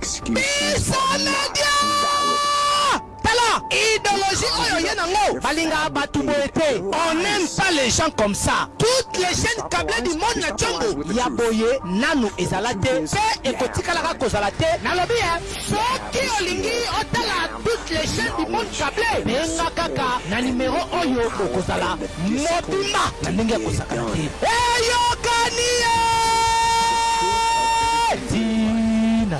Biso media! Tala ideologie oyo oye na ngo balingaka batu boye te on aime pas les gens comme ça toutes les chaines cable du monde na tshombo ya boye nanu ezala te pe ekotikalaka kozala te nalobi eh soki olingi otala toutes les chaines du monde cable benga kaka na numero oyo okozala mobimba na ndenge ya kosakana te. Eyokani etina.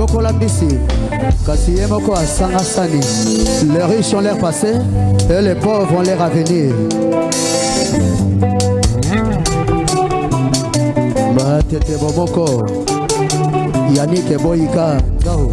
bokola mbisi kasi ye moko asanga sani les riches ont l'air passé et les pauvres ont l'air à venir batete bomoko yanike boyika ngau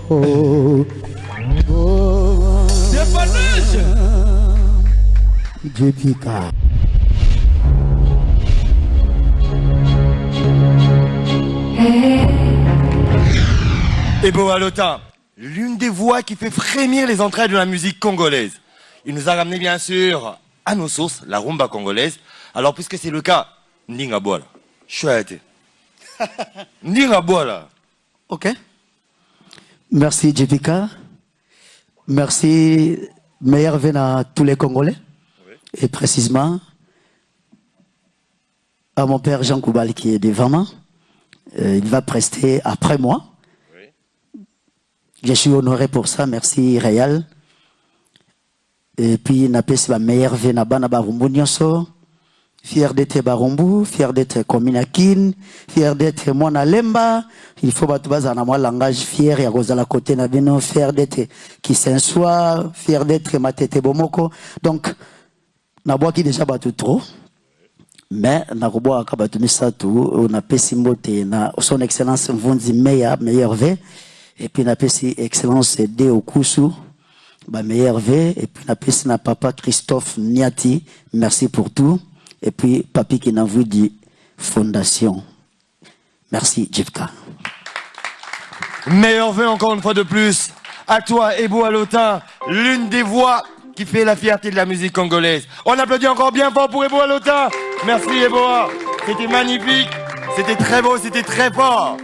Et bon Et Boalota, l'une des voix qui fait frémir les entrailles de la musique congolaise. Il nous a ramené bien sûr à nos sources, la rumba congolaise. Alors puisque c'est le cas, Ndinga Boala. Chouette. Ndinga Ok. Merci JPK. Merci Meilleur Vena à tous les Congolais et précisément à mon père Jean Koubal qui est devant moi. Euh, il va prester après moi. Je suis honoré pour ça, merci Réal. Et puis na pesi ba meilleurs vœux na bana Barumbu nionso. Fier d'etre Barumbu, fier d'etre commune ya Kin, fier d'etre mwana Lemba. Il faut batu bazala na mwa langage fier ya kozala cote na bino, fier d'etre Kisenswa, fier d'etre Matete bomoko. Donc na bwaki dejà batu trop. Mais nakobwakaka batu misatu oyo napesi mbote na son excellence Mvunzi Meya meilleurs vœux et puis napesi excellence De Okusu ba meilleurs vœux et puis napesi na papa Christophe Niati merci pour tout et puis Papy Kinanvudi fondation. merci Djibka. meilleur v encore une fois de plus à toi Ebo Alota. l'une des voix qui fait la fierté de la musique congolaise. On applaudit encore bien fort pour Eboa Lota. Merci Eboa. C'était magnifique. C'était très beau. C'était très fort.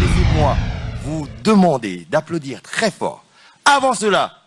Laissez-moi vous demander d'applaudir très fort. Avant cela,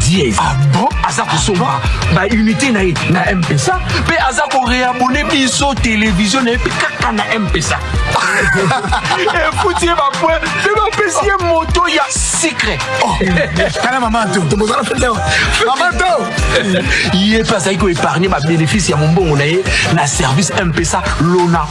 Dieu. Ah bon aza kosomba ba unité na ye na mpesa mpe aza koreabone biso televizio na ye mpe kaka na mpesa efuti ye bapoe mpe bapesi ye moto ya sikre oh. tala mama to tobozala fete mama to ye mpe azalaki koepargne babénéfice ya mombongo na ye na service mpesa lona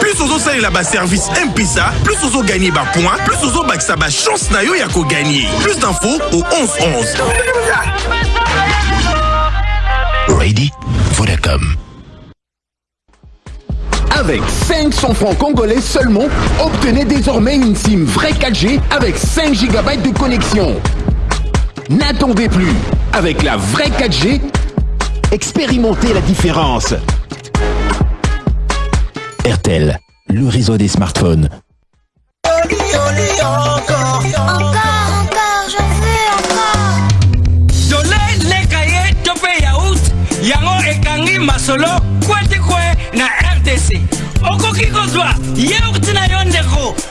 plus ozosalela baservice mpesa plus ozoganye bapoint plus ozobakisa bachance na yo ya koganye plus d'info au 1111 Ready? Vodacom. Avec 500 francs congolais seulement, obtenez désormais une SIM vraie 4G avec 5 GB de connexion. N'attendez plus. Avec la vraie 4G, expérimentez la différence. RTL, le réseau des smartphones. masolo kwetikwe na rdc okoki kozwa yaourt na yo ndeko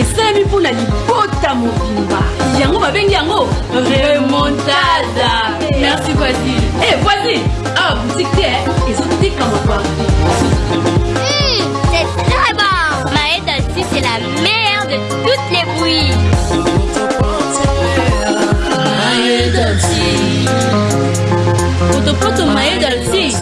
esalami mpo na libota mobimba yango babengi yango remontada merci voisine e eh, voisine awa ah, boutique te eh, ezoteka maparti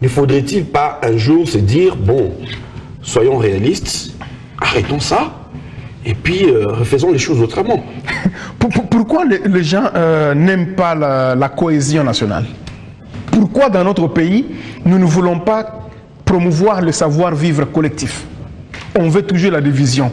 ne faudrait-il pas un jour se dire, bon, soyons réalistes, arrêtons ça et puis euh, refaisons les choses autrement. Pourquoi les, gens euh, n'aiment pas la, cohésion nationale Pourquoi dans notre pays, nous ne voulons pas promouvoir le savoir-vivre collectif On veut toujours la division.